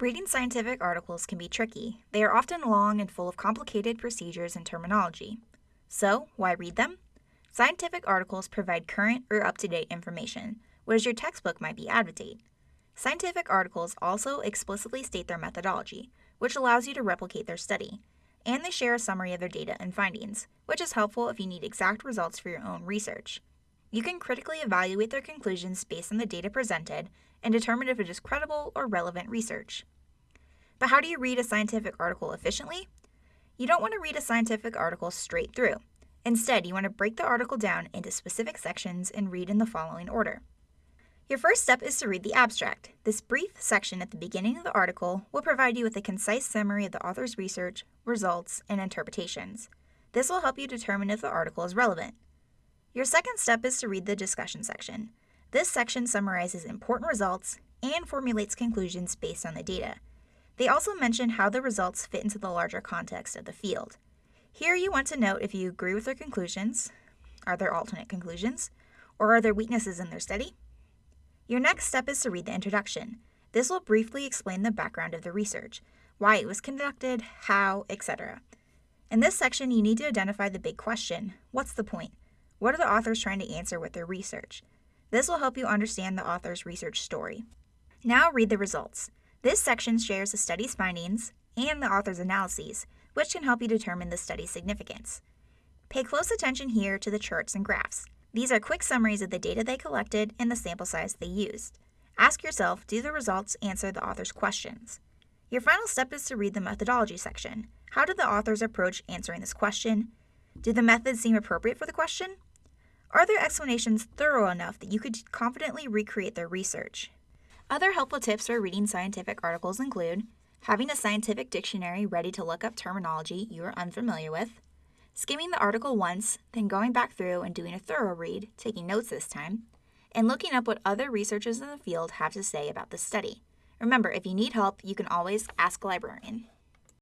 Reading scientific articles can be tricky. They are often long and full of complicated procedures and terminology. So, why read them? Scientific articles provide current or up to date information, whereas your textbook might be out of date. Scientific articles also explicitly state their methodology, which allows you to replicate their study, and they share a summary of their data and findings, which is helpful if you need exact results for your own research. You can critically evaluate their conclusions based on the data presented and determine if it is credible or relevant research. But how do you read a scientific article efficiently? You don't want to read a scientific article straight through. Instead, you want to break the article down into specific sections and read in the following order. Your first step is to read the abstract. This brief section at the beginning of the article will provide you with a concise summary of the author's research, results, and interpretations. This will help you determine if the article is relevant. Your second step is to read the discussion section. This section summarizes important results and formulates conclusions based on the data. They also mention how the results fit into the larger context of the field. Here you want to note if you agree with their conclusions, are there alternate conclusions, or are there weaknesses in their study? Your next step is to read the introduction. This will briefly explain the background of the research, why it was conducted, how, etc. In this section, you need to identify the big question what's the point? What are the authors trying to answer with their research? This will help you understand the author's research story. Now read the results. This section shares the study's findings and the author's analyses, which can help you determine the study's significance. Pay close attention here to the charts and graphs. These are quick summaries of the data they collected and the sample size they used. Ask yourself do the results answer the author's questions? Your final step is to read the methodology section. How did the authors approach answering this question? Do the methods seem appropriate for the question? Are their explanations thorough enough that you could confidently recreate their research? Other helpful tips for reading scientific articles include having a scientific dictionary ready to look up terminology you are unfamiliar with, skimming the article once, then going back through and doing a thorough read, taking notes this time, and looking up what other researchers in the field have to say about the study. Remember, if you need help, you can always ask a librarian.